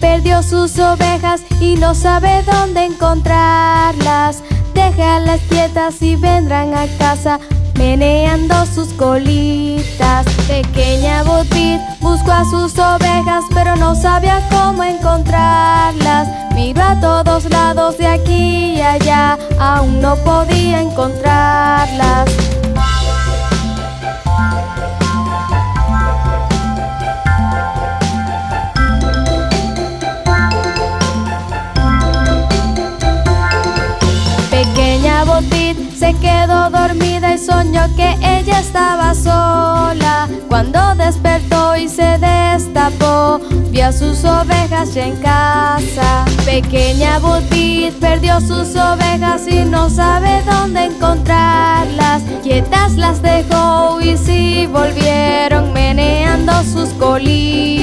perdió sus ovejas y no sabe dónde encontrarlas. Déjalas quietas y vendrán a casa meneando sus colitas. Pequeña Botit buscó a sus ovejas, pero no sabía cómo encontrarlas. Miró a todos lados de aquí y allá, aún no podía encontrarlas. Se quedó dormida y soñó que ella estaba sola. Cuando despertó y se destapó, vio a sus ovejas ya en casa. Pequeña Botit perdió sus ovejas y no sabe dónde encontrarlas. Quietas las dejó y sí volvieron meneando sus colitas.